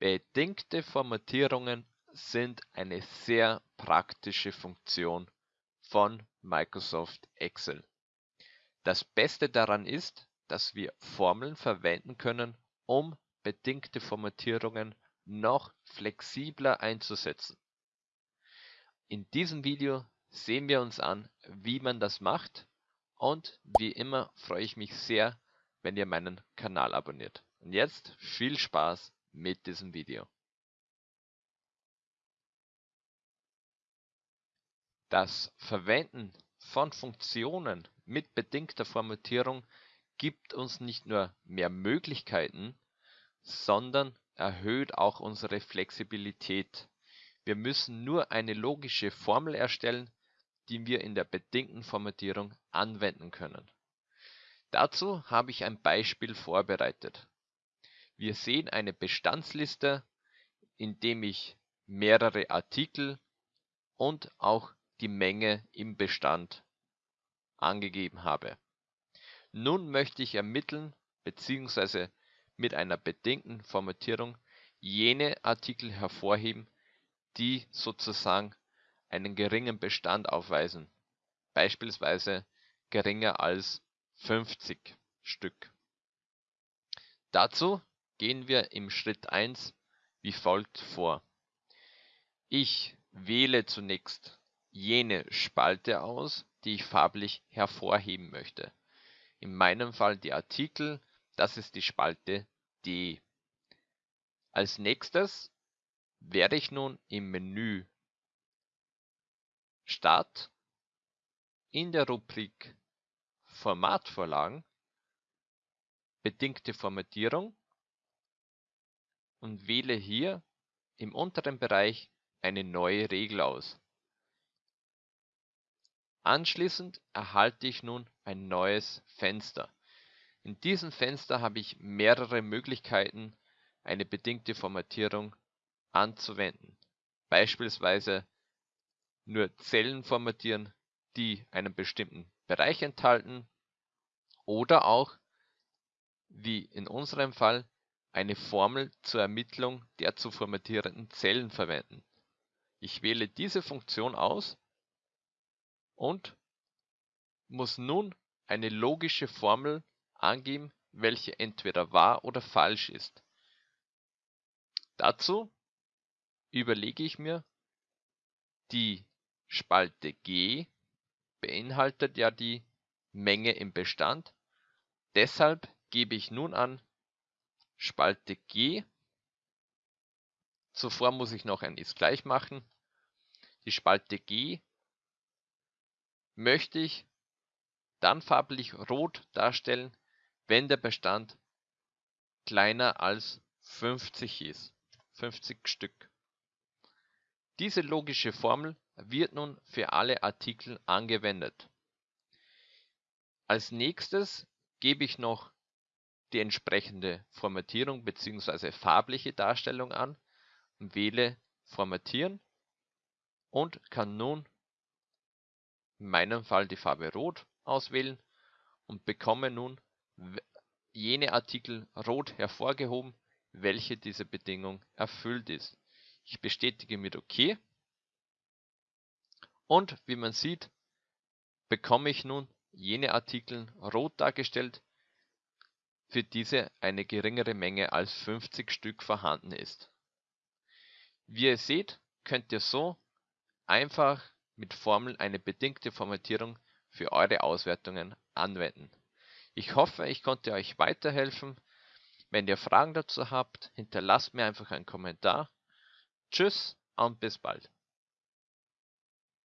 Bedingte Formatierungen sind eine sehr praktische Funktion von Microsoft Excel. Das Beste daran ist, dass wir Formeln verwenden können, um bedingte Formatierungen noch flexibler einzusetzen. In diesem Video sehen wir uns an, wie man das macht und wie immer freue ich mich sehr, wenn ihr meinen Kanal abonniert. Und jetzt viel Spaß mit diesem Video. Das Verwenden von Funktionen mit bedingter Formatierung gibt uns nicht nur mehr Möglichkeiten, sondern erhöht auch unsere Flexibilität. Wir müssen nur eine logische Formel erstellen, die wir in der bedingten Formatierung anwenden können. Dazu habe ich ein Beispiel vorbereitet. Wir sehen eine Bestandsliste, in dem ich mehrere Artikel und auch die Menge im Bestand angegeben habe. Nun möchte ich ermitteln bzw. mit einer bedingten Formatierung jene Artikel hervorheben, die sozusagen einen geringen Bestand aufweisen, beispielsweise geringer als 50 Stück. Dazu gehen wir im Schritt 1 wie folgt vor. Ich wähle zunächst jene Spalte aus, die ich farblich hervorheben möchte. In meinem Fall die Artikel, das ist die Spalte D. Als nächstes werde ich nun im Menü Start in der Rubrik Formatvorlagen bedingte Formatierung und wähle hier im unteren Bereich eine neue Regel aus. Anschließend erhalte ich nun ein neues Fenster. In diesem Fenster habe ich mehrere Möglichkeiten, eine bedingte Formatierung anzuwenden. Beispielsweise nur Zellen formatieren, die einen bestimmten Bereich enthalten oder auch, wie in unserem Fall, eine Formel zur Ermittlung der zu formatierenden Zellen verwenden. Ich wähle diese Funktion aus und muss nun eine logische Formel angeben, welche entweder wahr oder falsch ist. Dazu überlege ich mir die Spalte G beinhaltet ja die Menge im Bestand, deshalb gebe ich nun an Spalte G, zuvor muss ich noch ein ist gleich machen, die Spalte G möchte ich dann farblich rot darstellen, wenn der Bestand kleiner als 50 ist, 50 Stück. Diese logische Formel wird nun für alle Artikel angewendet. Als nächstes gebe ich noch die entsprechende Formatierung bzw. farbliche Darstellung an und wähle Formatieren und kann nun in meinem Fall die Farbe Rot auswählen und bekomme nun jene Artikel rot hervorgehoben, welche diese Bedingung erfüllt ist. Ich bestätige mit OK und wie man sieht, bekomme ich nun jene Artikel rot dargestellt, für diese eine geringere Menge als 50 Stück vorhanden ist. Wie ihr seht, könnt ihr so einfach mit Formeln eine bedingte Formatierung für eure Auswertungen anwenden. Ich hoffe, ich konnte euch weiterhelfen. Wenn ihr Fragen dazu habt, hinterlasst mir einfach einen Kommentar. Tschüss und bis bald.